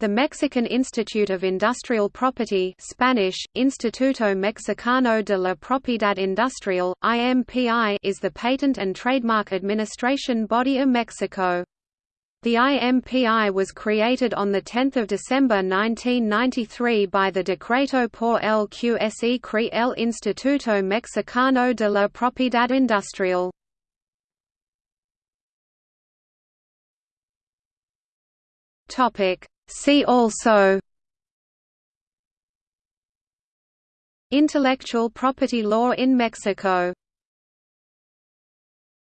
The Mexican Institute of Industrial Property Spanish, Instituto Mexicano de la Propiedad Industrial, IMPI is the patent and trademark administration body of Mexico. The IMPI was created on 10 December 1993 by the Decreto por el que se crea el Instituto Mexicano de la Propiedad Industrial. Topic See also Intellectual property law in Mexico